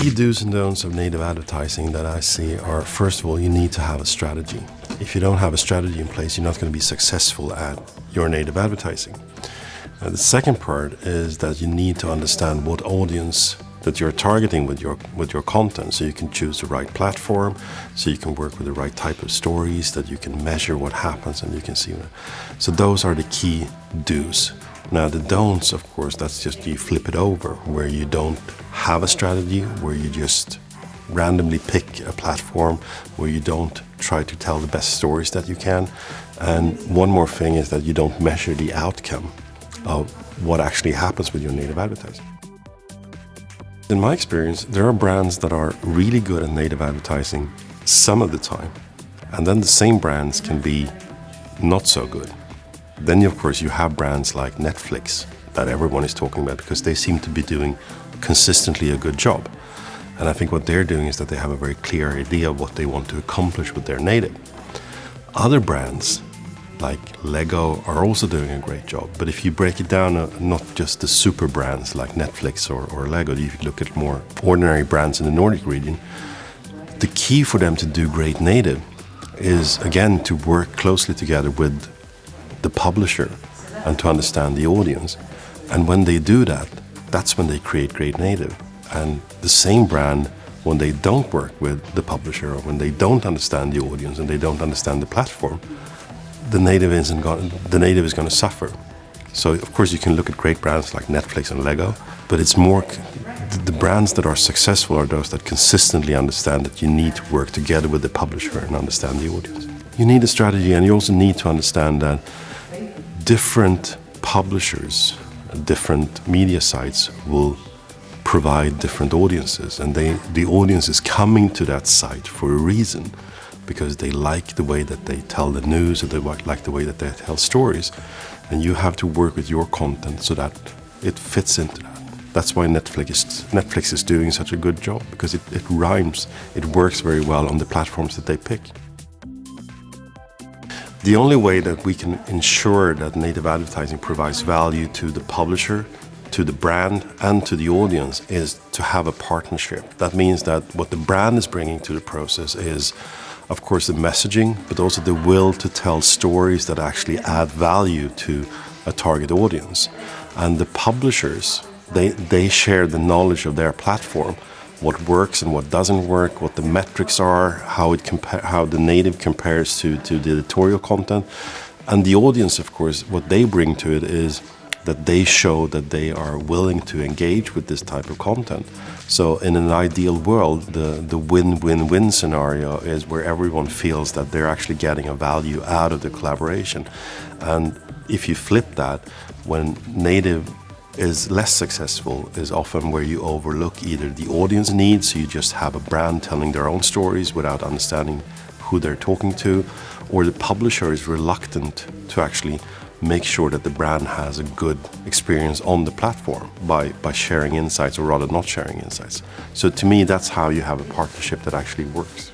key do's and don'ts of native advertising that I see are first of all, you need to have a strategy. If you don't have a strategy in place, you're not going to be successful at your native advertising. the second part is that you need to understand what audience that you're targeting with your with your content so you can choose the right platform so you can work with the right type of stories that you can measure what happens and you can see so those are the key do's now the don'ts of course that's just you flip it over where you don't have a strategy where you just randomly pick a platform where you don't try to tell the best stories that you can and one more thing is that you don't measure the outcome of what actually happens with your native advertising in my experience, there are brands that are really good at native advertising some of the time, and then the same brands can be not so good. Then, of course, you have brands like Netflix that everyone is talking about because they seem to be doing consistently a good job. And I think what they're doing is that they have a very clear idea of what they want to accomplish with their native. Other brands like Lego are also doing a great job. But if you break it down, uh, not just the super brands like Netflix or, or Lego, if you look at more ordinary brands in the Nordic region, the key for them to do great native is again to work closely together with the publisher and to understand the audience. And when they do that, that's when they create great native. And the same brand, when they don't work with the publisher or when they don't understand the audience and they don't understand the platform, the native isn't going, the native is going to suffer. So of course you can look at great brands like Netflix and Lego, but it's more the brands that are successful are those that consistently understand that you need to work together with the publisher and understand the audience. You need a strategy and you also need to understand that different publishers, different media sites will provide different audiences and they, the audience is coming to that site for a reason because they like the way that they tell the news or they like the way that they tell stories. And you have to work with your content so that it fits into that. That's why Netflix is, Netflix is doing such a good job because it, it rhymes, it works very well on the platforms that they pick. The only way that we can ensure that native advertising provides value to the publisher, to the brand and to the audience is to have a partnership. That means that what the brand is bringing to the process is of course, the messaging, but also the will to tell stories that actually add value to a target audience. And the publishers, they, they share the knowledge of their platform, what works and what doesn't work, what the metrics are, how, it how the native compares to, to the editorial content. And the audience, of course, what they bring to it is that they show that they are willing to engage with this type of content. So in an ideal world, the, the win-win-win scenario is where everyone feels that they're actually getting a value out of the collaboration. And if you flip that, when native is less successful is often where you overlook either the audience needs, so you just have a brand telling their own stories without understanding who they're talking to, or the publisher is reluctant to actually make sure that the brand has a good experience on the platform by, by sharing insights or rather not sharing insights. So to me, that's how you have a partnership that actually works.